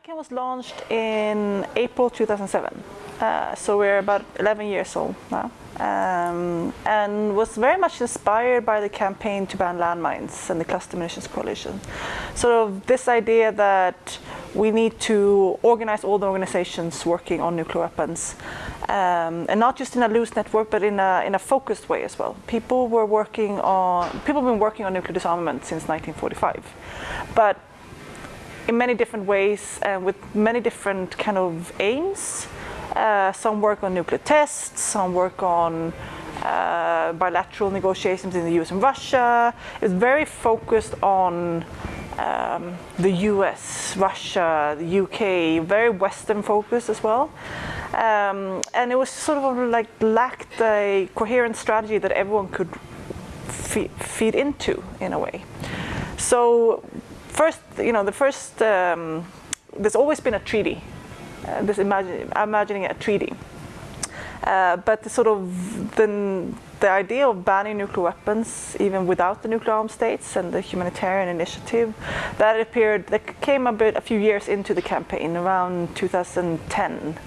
ICAN was launched in April 2007, uh, so we're about 11 years old now, um, and was very much inspired by the campaign to ban landmines and the Cluster Munitions Coalition. So this idea that we need to organize all the organizations working on nuclear weapons, um, and not just in a loose network, but in a, in a focused way as well. People were working on, people have been working on nuclear disarmament since 1945, but in many different ways and with many different kind of aims. Uh, some work on nuclear tests, some work on uh, bilateral negotiations in the US and Russia. It's very focused on um, the US, Russia, the UK, very Western focus as well. Um, and it was sort of like lacked a coherent strategy that everyone could feed into in a way. So first, you know, the first, um, there's always been a treaty. Uh, this imagine, imagining a treaty. Uh, but the sort of the, the idea of banning nuclear weapons, even without the nuclear armed states and the humanitarian initiative, that appeared, that came a bit, a few years into the campaign, around 2010.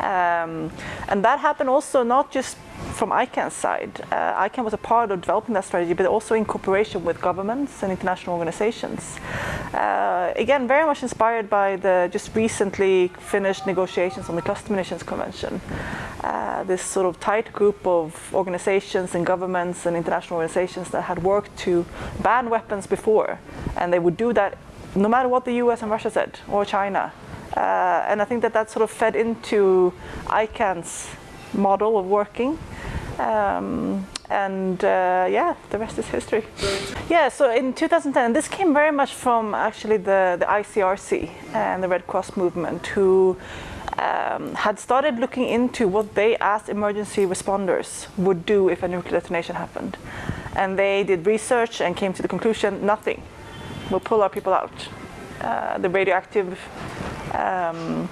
Um, and that happened also not just from ICAN's side. Uh, ICAN was a part of developing that strategy, but also in cooperation with governments and international organizations. Uh, again, very much inspired by the just recently finished negotiations on the Cluster Munitions Convention. Uh, this sort of tight group of organizations and governments and international organizations that had worked to ban weapons before, and they would do that no matter what the US and Russia said, or China. Uh, and I think that that sort of fed into ICAN's model of working. Um, and uh, yeah, the rest is history. Yeah, so in 2010, this came very much from actually the, the ICRC and the Red Cross movement who um, had started looking into what they asked emergency responders would do if a nuclear detonation happened. And they did research and came to the conclusion, nothing. We'll pull our people out. Uh, the radioactive um,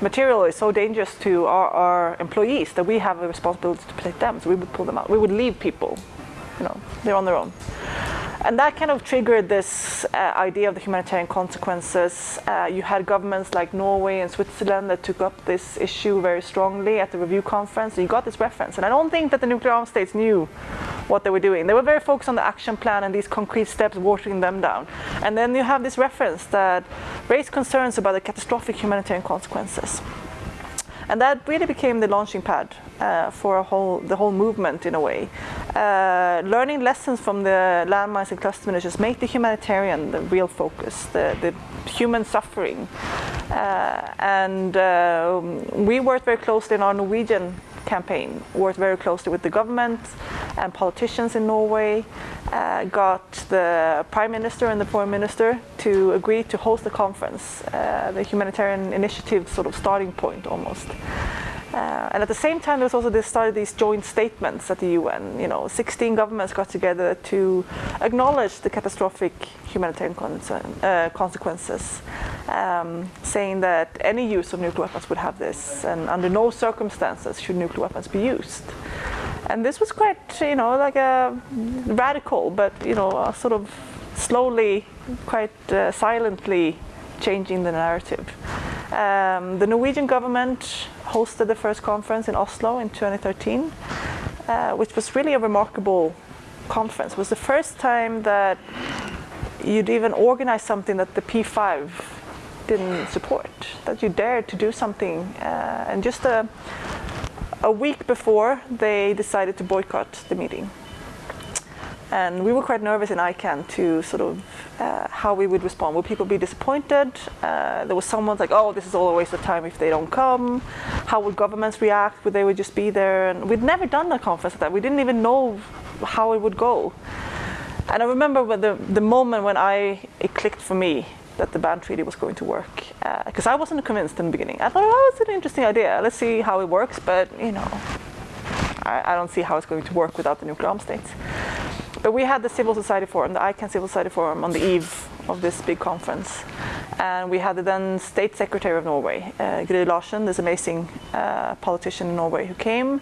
material is so dangerous to our, our, employees that we have a responsibility to protect them. So we would pull them out. We would leave people, you know, they're on their own. And that kind of triggered this uh, idea of the humanitarian consequences. Uh, you had governments like Norway and Switzerland that took up this issue very strongly at the review conference. You got this reference. And I don't think that the nuclear armed states knew what they were doing. They were very focused on the action plan and these concrete steps watering them down. And then you have this reference that raised concerns about the catastrophic humanitarian consequences. And that really became the launching pad uh, for whole, the whole movement in a way. Uh, learning lessons from the landmines and cluster munitions make the humanitarian the real focus, the, the human suffering. Uh, and uh, we worked very closely in our Norwegian campaign, worked very closely with the government and politicians in Norway, uh, got the Prime Minister and the Foreign Minister to agree to host the conference, uh, the humanitarian initiative sort of starting point almost. Uh, and at the same time, there was also this started these joint statements at the UN. You know, 16 governments got together to acknowledge the catastrophic humanitarian uh, consequences, um, saying that any use of nuclear weapons would have this, and under no circumstances should nuclear weapons be used. And this was quite, you know, like a radical, but you know, sort of slowly, quite uh, silently changing the narrative. Um, the Norwegian government hosted the first conference in Oslo in 2013, uh, which was really a remarkable conference. It was the first time that you'd even organize something that the P5 didn't support, that you dared to do something. Uh, and just a, a week before, they decided to boycott the meeting. And we were quite nervous in ICAN to sort of uh, how we would respond. Would people be disappointed? Uh, there was someone like, oh, this is all a waste of time if they don't come. How would governments react? Would they would just be there? And we'd never done a conference like that. We didn't even know how it would go. And I remember the, the moment when I, it clicked for me that the ban treaty was going to work. Because uh, I wasn't convinced in the beginning. I thought, oh, it's an interesting idea. Let's see how it works. But, you know, I, I don't see how it's going to work without the nuclear armed states. But we had the Civil Society Forum, the ICAN Civil Society Forum, on the eve of this big conference. And we had the then State Secretary of Norway, uh, Gry Larsen, this amazing uh, politician in Norway who came.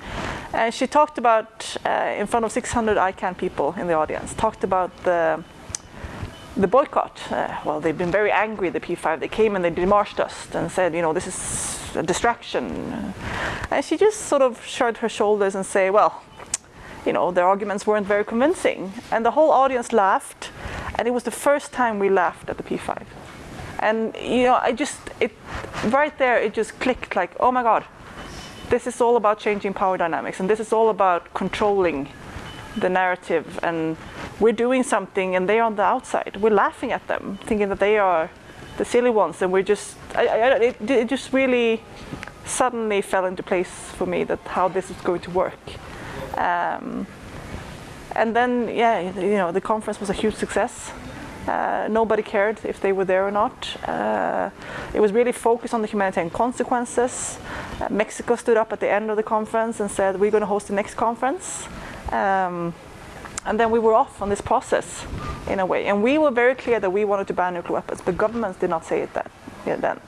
And she talked about, uh, in front of 600 ICAN people in the audience, talked about the the boycott. Uh, well, they've been very angry, the P5. They came and they demarched us and said, you know, this is a distraction. And she just sort of shrugged her shoulders and say, well, you know, their arguments weren't very convincing. And the whole audience laughed, and it was the first time we laughed at the P5. And, you know, I just, it, right there, it just clicked like, oh my God, this is all about changing power dynamics, and this is all about controlling the narrative and we're doing something and they're on the outside. We're laughing at them, thinking that they are the silly ones, and we're just. I, I, it, it, just really suddenly fell into place for me that how this is going to work. Um, and then, yeah, you know, the conference was a huge success. Uh, nobody cared if they were there or not. Uh, it was really focused on the humanitarian consequences. Uh, Mexico stood up at the end of the conference and said, We're going to host the next conference. Um, and then we were off on this process in a way. And we were very clear that we wanted to ban nuclear weapons, but governments did not say it that, yeah, then.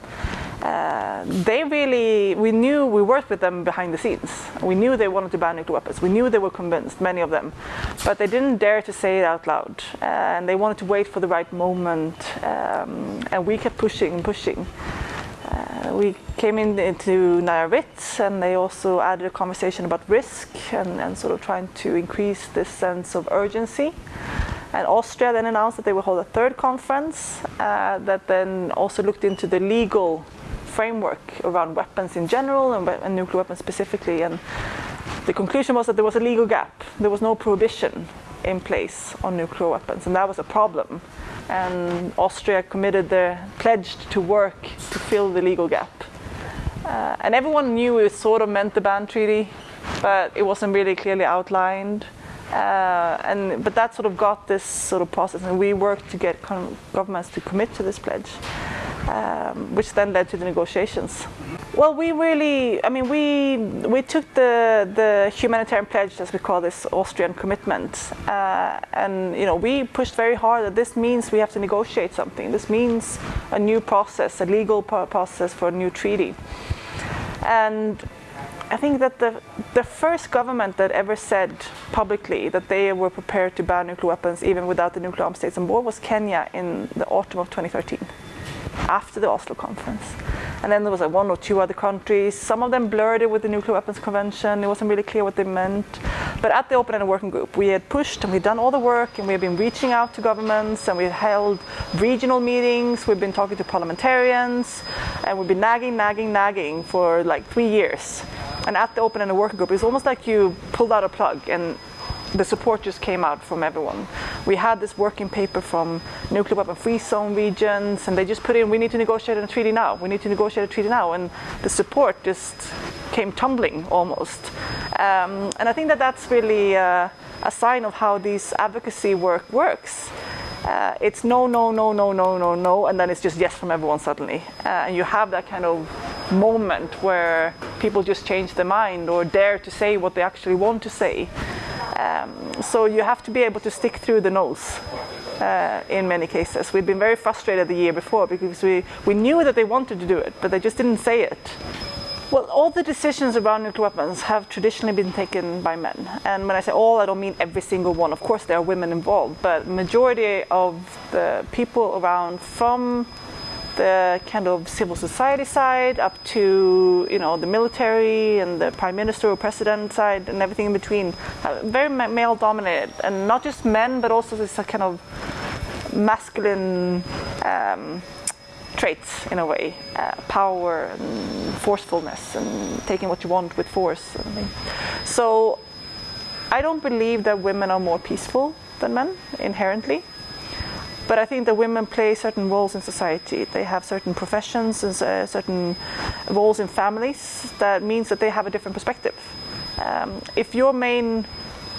Uh, they really, we knew we worked with them behind the scenes. We knew they wanted to ban nuclear weapons. We knew they were convinced, many of them. But they didn't dare to say it out loud. Uh, and they wanted to wait for the right moment. Um, and we kept pushing and pushing. Uh, we came in, into Nayarit and they also added a conversation about risk and, and, sort of trying to increase this sense of urgency. And Austria then announced that they would hold a third conference uh, that then also looked into the legal framework around weapons in general and, and nuclear weapons specifically. And the conclusion was that there was a legal gap. There was no prohibition in place on nuclear weapons, and that was a problem and Austria committed the pledged to work to fill the legal gap. Uh, and everyone knew it sort of meant the ban treaty, but it wasn't really clearly outlined. Uh, and but that sort of got this sort of process, and we worked to get governments to commit to this pledge um, which then led to the negotiations. Well, we really, I mean, we we took the the humanitarian pledge, as we call this Austrian commitment, uh, and you know we pushed very hard that this means we have to negotiate something. This means a new process, a legal process for a new treaty, and. I think that the, the first government that ever said publicly that they were prepared to ban nuclear weapons even without the nuclear armed states on board was Kenya in the autumn of 2013 after the Oslo conference. And then there was like one or two other countries. Some of them blurred it with the Nuclear Weapons Convention. It wasn't really clear what they meant. But at the Open Ended Working Group, we had pushed and we'd done all the work and we had been reaching out to governments and we had held regional meetings. We've been talking to parliamentarians and we've been nagging, nagging, nagging for like three years. And at the Open Ended Working Group, it's almost like you pulled out a plug and the support just came out from everyone. We had this working paper from nuclear weapon free zone regions, and they just put in, we need to negotiate a treaty now. We need to negotiate a treaty now. And the support just came tumbling almost. Um, and I think that that's really uh, a sign of how this advocacy work works. Uh, it's no, no, no, no, no, no, no, and then it's just yes from everyone suddenly. Uh, and you have that kind of moment where people just change their mind or dare to say what they actually want to say. Um, so you have to be able to stick through the nose. Uh, in many cases. We've been very frustrated the year before because we, we knew that they wanted to do it, but they just didn't say it. Well, all the decisions around nuclear weapons have traditionally been taken by men. And when I say all, I don't mean every single one. Of course, there are women involved, but majority of the people around from the kind of civil society side up to you know the military and the prime minister or president side and everything in between. Uh, very male dominated. And not just men but also this kind of masculine um, traits in a way. Uh, power and forcefulness and taking what you want with force so i don't believe that women are more peaceful than men inherently but I think that women play certain roles in society. They have certain professions and uh, certain roles in families that means that they have a different perspective. Um, if your main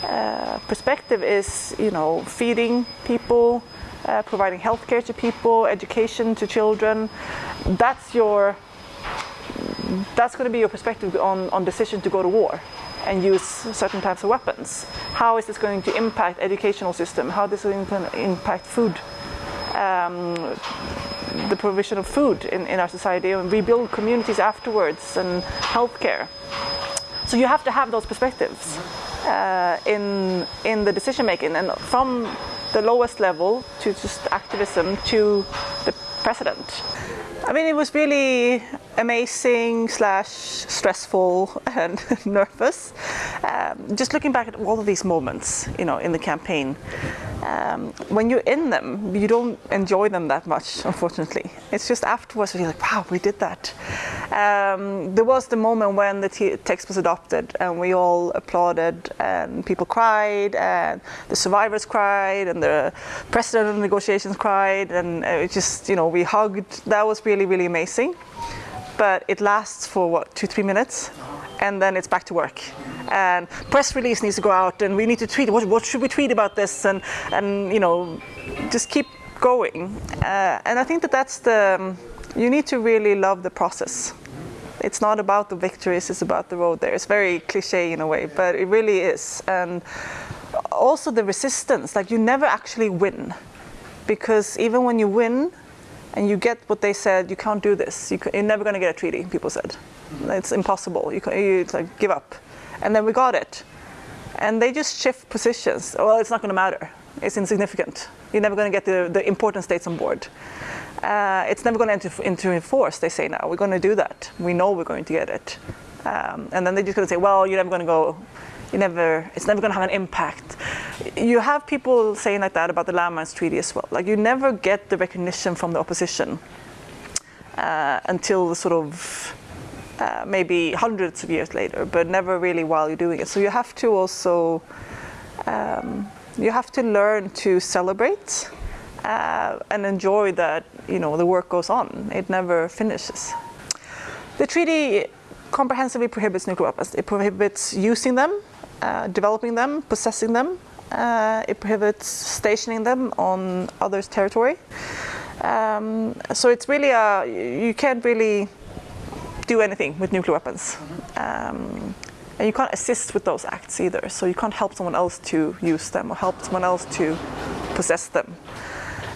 uh, perspective is, you know, feeding people, uh, providing healthcare to people, education to children, that's your that's going to be your perspective on, on decision to go to war and use certain types of weapons. How is this going to impact educational system? How is this going to impact food um, the provision of food in, in our society and rebuild communities afterwards and healthcare. So you have to have those perspectives uh, in in the decision making, and from the lowest level to just activism to the president. I mean, it was really amazing slash stressful and nervous. Um, just looking back at all of these moments, you know, in the campaign, um, when you're in them, you don't enjoy them that much, unfortunately. It's just afterwards you're like, wow, we did that. Um, there was the moment when the text was adopted and we all applauded and people cried and the survivors cried and the president of the negotiations cried and it just, you know, we hugged. That was really, really amazing. But it lasts for what, two, three minutes? and then it's back to work. And press release needs to go out, and we need to tweet. What, what should we tweet about this? And and you know, just keep going. Uh, and I think that that's the you need to really love the process. It's not about the victories; it's about the road there. It's very cliche in a way, but it really is. And also the resistance. Like you never actually win, because even when you win, and you get what they said, you can't do this. You are never going to get a treaty. People said. It's impossible. You, can, you like give up. And then we got it. And they just shift positions. Well, it's not going to matter. It's insignificant. You're never going to get the, the important states on board. Uh, it's never going to enter into force, they say now. We're going to do that. We know we're going to get it. Um, and then they're just going to say, well, you're never going to go, you never, it's never going to have an impact. You have people saying like that about the Landmines Treaty as well. Like you never get the recognition from the opposition uh, until the sort of uh, maybe hundreds of years later, but never really while you're doing it. So you have to also um, you have to learn to celebrate uh, and enjoy that you know the work goes on. It never finishes. The treaty comprehensively prohibits nuclear weapons. It prohibits using them, uh, developing them, possessing them. Uh, it prohibits stationing them on others' territory. Um, so it's really a you can't really do anything with nuclear weapons. Um, and you can't assist with those acts either. So you can't help someone else to use them or help someone else to possess them.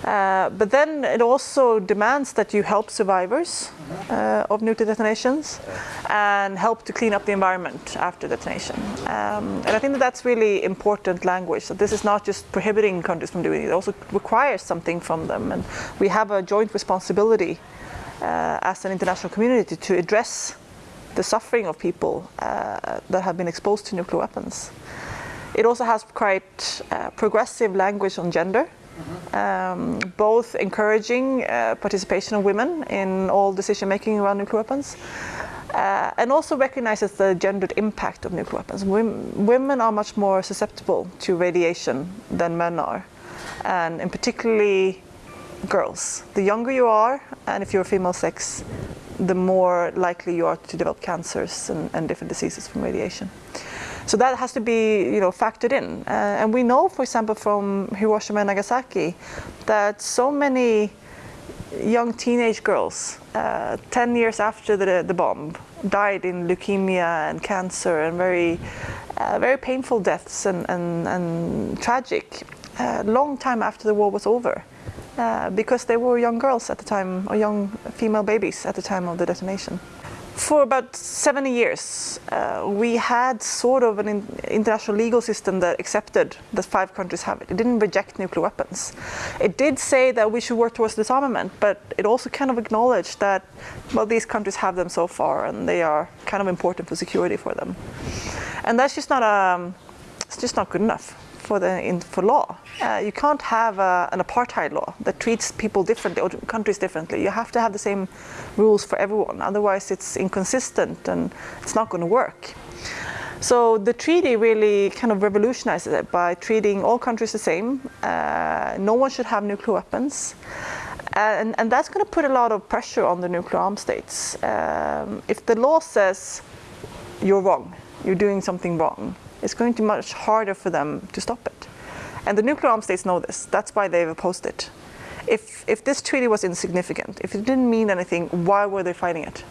Uh, but then it also demands that you help survivors uh, of nuclear detonations and help to clean up the environment after detonation. Um, and I think that that's really important language. So this is not just prohibiting countries from doing it, it also requires something from them. And we have a joint responsibility uh, as an international community to address the suffering of people uh, that have been exposed to nuclear weapons. It also has quite uh, progressive language on gender, um, both encouraging uh, participation of women in all decision making around nuclear weapons, uh, and also recognizes the gendered impact of nuclear weapons. Women are much more susceptible to radiation than men are, and in particularly girls. The younger you are, and if you're female sex, the more likely you are to develop cancers and, and different diseases from radiation. So that has to be, you know, factored in. Uh, and we know, for example, from Hiroshima and Nagasaki, that so many young teenage girls, uh, 10 years after the, the bomb, died in leukemia and cancer and very, uh, very painful deaths and, and, and tragic, uh, long time after the war was over. Uh, because they were young girls at the time, or young female babies at the time of the detonation. For about 70 years, uh, we had sort of an in international legal system that accepted that five countries have it. It didn't reject nuclear weapons. It did say that we should work towards disarmament, but it also kind of acknowledged that, well, these countries have them so far, and they are kind of important for security for them. And that's just not a, um, it's just not good enough for the in, for law. Uh, you can't have a, an apartheid law that treats people differently or countries differently. You have to have the same rules for everyone. Otherwise, it's inconsistent and it's not going to work. So the treaty really kind of revolutionizes it by treating all countries the same. Uh, no one should have nuclear weapons. And, and that's going to put a lot of pressure on the nuclear armed states. Um, if the law says you're wrong, you're doing something wrong, it's going to be much harder for them to stop it. And the nuclear armed states know this. That's why they've opposed it. If, if this treaty was insignificant, if it didn't mean anything, why were they fighting it?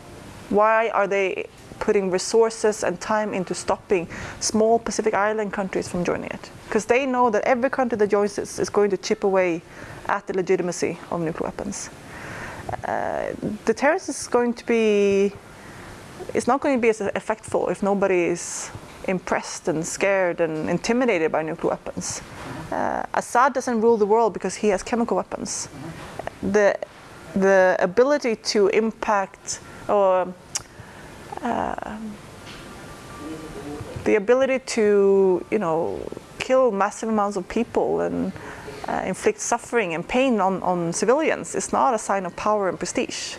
Why are they putting resources and time into stopping small Pacific Island countries from joining it? Because they know that every country that joins this is going to chip away at the legitimacy of nuclear weapons. Uh, deterrence is going to be, it's not going to be as effectful if nobody is impressed and scared and intimidated by nuclear weapons. Uh, Assad doesn't rule the world because he has chemical weapons. The, the ability to impact or uh, the ability to, you know, kill massive amounts of people and uh, inflict suffering and pain on, on civilians is not a sign of power and prestige.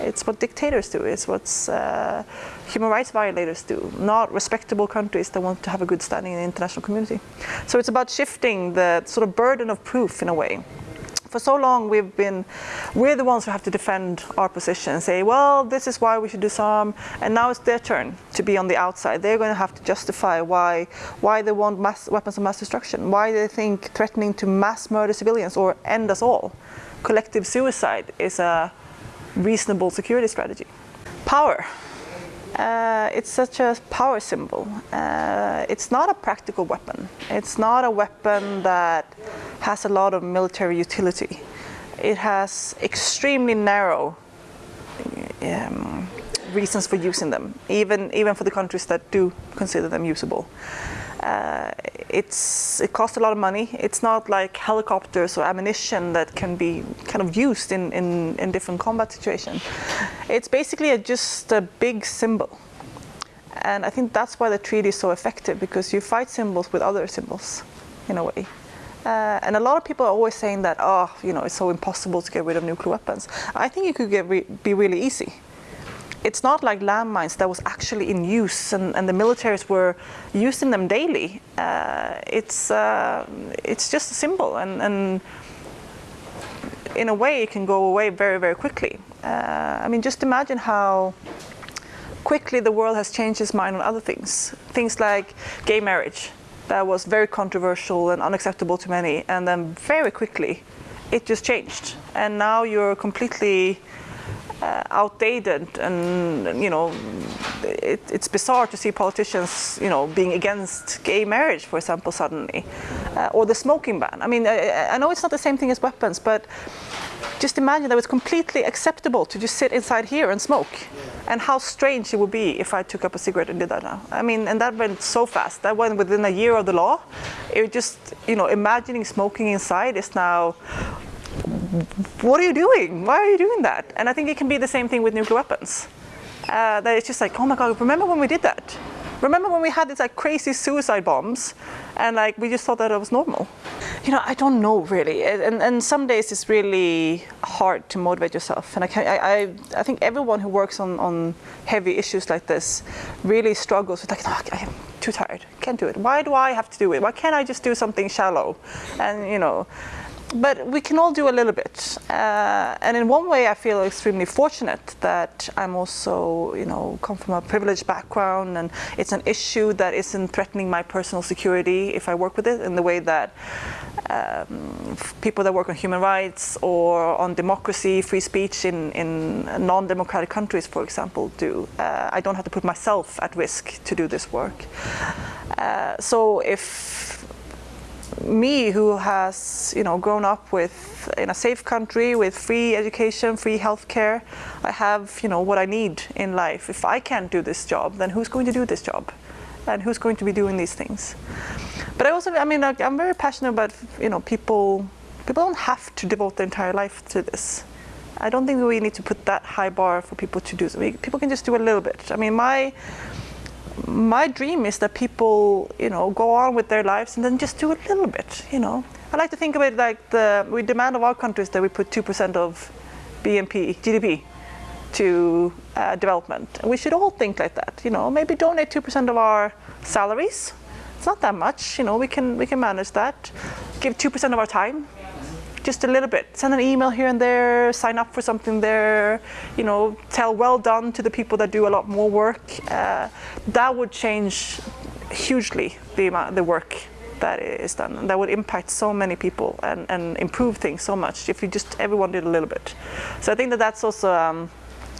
It's what dictators do, it's what uh, human rights violators do, not respectable countries that want to have a good standing in the international community. So it's about shifting the sort of burden of proof in a way for so long we've been, we're the ones who have to defend our position and say, well, this is why we should disarm, and now it's their turn to be on the outside. They're going to have to justify why, why they want mass, weapons of mass destruction, why they think threatening to mass murder civilians or end us all, collective suicide is a reasonable security strategy. Power. Uh, it's such a power symbol. Uh, it's not a practical weapon. It's not a weapon that has a lot of military utility. It has extremely narrow um, reasons for using them, even, even for the countries that do consider them usable. Uh, it's, it costs a lot of money. It's not like helicopters or ammunition that can be kind of used in, in, in different combat situations. It's basically a, just a big symbol. And I think that's why the treaty is so effective, because you fight symbols with other symbols, in a way. Uh, and a lot of people are always saying that, oh, you know, it's so impossible to get rid of nuclear weapons. I think it could get re be really easy it's not like landmines that was actually in use and, and the militaries were using them daily. Uh, it's, uh, it's just a symbol and, and in a way it can go away very, very quickly. Uh, I mean, just imagine how quickly the world has changed its mind on other things. Things like gay marriage, that was very controversial and unacceptable to many, and then very quickly it just changed. And now you're completely uh, outdated and you know it, it's bizarre to see politicians you know being against gay marriage for example suddenly uh, or the smoking ban. I mean I, I, know it's not the same thing as weapons but just imagine that it's completely acceptable to just sit inside here and smoke. And how strange it would be if I took up a cigarette and did that now. I mean and that went so fast. That went within a year of the law. It just you know imagining smoking inside is now what are you doing? Why are you doing that? And I think it can be the same thing with nuclear weapons. Uh, that it's just like, oh my God, remember when we did that? Remember when we had these like crazy suicide bombs and like we just thought that it was normal? You know, I don't know really. And, and some days it's really hard to motivate yourself. And I, can, I, I, I think everyone who works on, on heavy issues like this really struggles with like, no, I'm too tired, can't do it. Why do I have to do it? Why can't I just do something shallow? And you know, but we can all do a little bit. Uh, and in one way, I feel extremely fortunate that I'm also, you know, come from a privileged background and it's an issue that isn't threatening my personal security if I work with it in the way that um, people that work on human rights or on democracy, free speech in, in non-democratic countries, for example, do. Uh, I don't have to put myself at risk to do this work. Uh, so if me who has you know grown up with in a safe country with free education free healthcare I have you know what I need in life. If I can't do this job then who's going to do this job? And who's going to be doing these things? But I also I mean I'm very passionate about you know people people don't have to devote their entire life to this. I don't think we need to put that high bar for people to do people can just do a little bit. I mean my my dream is that people, you know, go on with their lives and then just do a little bit, you know. I like to think of it like the, we demand of our countries that we put 2% of BNP, GDP to uh, development. And we should all think like that, you know, maybe donate 2% of our salaries. It's not that much, you know, we can, we can manage that. Give 2% of our time just a little bit. Send an email here and there, sign up for something there, you know, tell well done to the people that do a lot more work. Uh, that would change hugely the, amount, the work that is done. And that would impact so many people and, and improve things so much if you just, everyone did a little bit. So I think that that's also, um,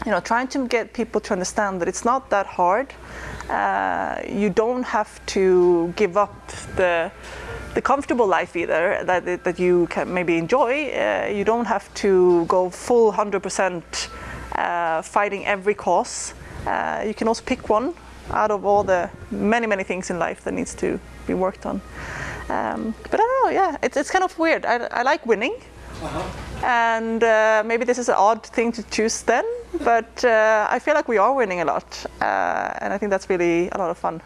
you know, trying to get people to understand that it's not that hard. Uh, you don't have to give up the the comfortable life either that, that you can maybe enjoy. Uh, you don't have to go full 100% uh, fighting every cause. Uh, you can also pick one out of all the many, many things in life that needs to be worked on. Um, but I don't know. Yeah, it's it's kind of weird. I, I like winning, and uh, maybe this is an odd thing to choose then, but uh, I feel like we are winning a lot, uh, and I think that's really a lot of fun.